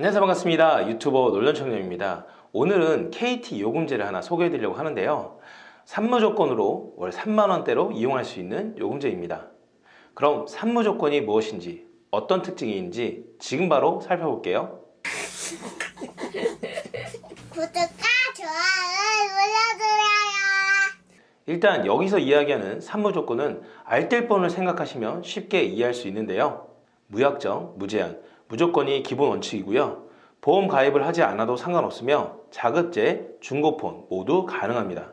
안녕하세요. 반갑습니다. 유튜버 놀전청년입니다. 오늘은 KT 요금제를 하나 소개해 드리려고 하는데요. 산무조건으로 월 3만원대로 이용할 수 있는 요금제입니다. 그럼 산무조건이 무엇인지 어떤 특징이 있는지 지금 바로 살펴볼게요. 구독과 좋아요 눌러주세요. 일단 여기서 이야기하는 산무조건은 알뜰폰을 생각하시면 쉽게 이해할 수 있는데요. 무약정, 무제한, 무조건이 기본 원칙이고요 보험 가입을 하지 않아도 상관없으며 자급제, 중고폰 모두 가능합니다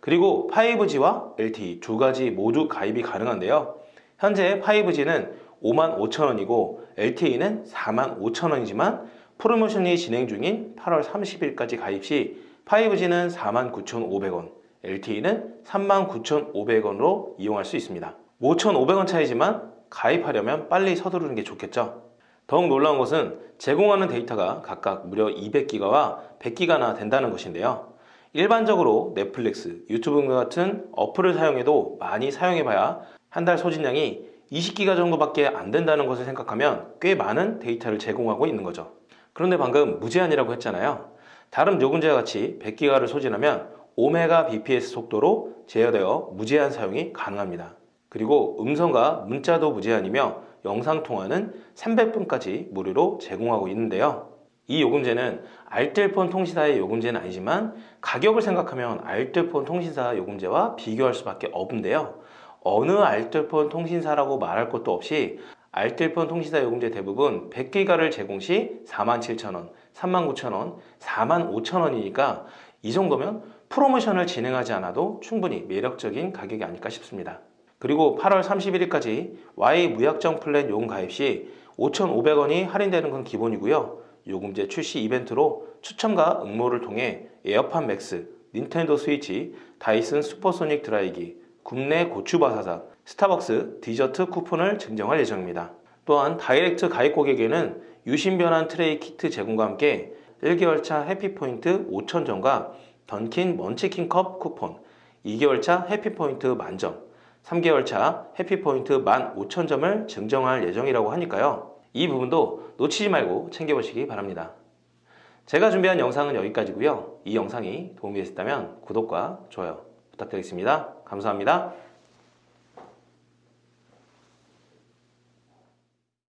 그리고 5G와 LTE 두 가지 모두 가입이 가능한데요 현재 5G는 55,000원이고 LTE는 45,000원이지만 프로모션이 진행 중인 8월 30일까지 가입 시 5G는 49,500원, LTE는 39,500원으로 이용할 수 있습니다. 5,500원 차이지만 가입하려면 빨리 서두르는 게 좋겠죠. 더욱 놀라운 것은 제공하는 데이터가 각각 무려 200기가와 100기가나 된다는 것인데요. 일반적으로 넷플릭스, 유튜브 등 같은 어플을 사용해도 많이 사용해봐야 한 달 소진량이 20기가 정도밖에 안 된다는 것을 생각하면 꽤 많은 데이터를 제공하고 있는 거죠. 그런데 방금 무제한이라고 했잖아요. 다른 요금제와 같이 100기가를 소진하면 5메가 bps 속도로 제어되어 무제한 사용이 가능합니다. 그리고 음성과 문자도 무제한이며 영상통화는 300분까지 무료로 제공하고 있는데요. 이 요금제는 알뜰폰 통신사의 요금제는 아니지만 가격을 생각하면 알뜰폰 통신사 요금제와 비교할 수밖에 없는데요. 어느 알뜰폰 통신사라고 말할 것도 없이 알뜰폰 통신사 요금제 대부분 100기가를 제공 시 47,000원, 39,000원, 45,000원이니까 이 정도면 프로모션을 진행하지 않아도 충분히 매력적인 가격이 아닐까 싶습니다. 그리고 8월 31일까지 Y 무약정 플랜 요금 가입 시 5,500원이 할인되는 건 기본이고요. 요금제 출시 이벤트로 추첨과 응모를 통해 에어팟 맥스, 닌텐도 스위치, 다이슨 슈퍼소닉 드라이기, 굽네 고추바사삭, 스타벅스 디저트 쿠폰을 증정할 예정입니다. 또한 다이렉트 가입 고객에게는 유심 변환 트레이 키트 제공과 함께 1개월차 해피포인트 5,000점과 던킨 먼치킨컵 쿠폰, 2개월차 해피포인트 만점, 3개월 차 해피포인트 15,000점을 증정할 예정이라고 하니까요. 이 부분도 놓치지 말고 챙겨보시기 바랍니다. 제가 준비한 영상은 여기까지고요. 이 영상이 도움이 되셨다면 구독과 좋아요 부탁드리겠습니다. 감사합니다.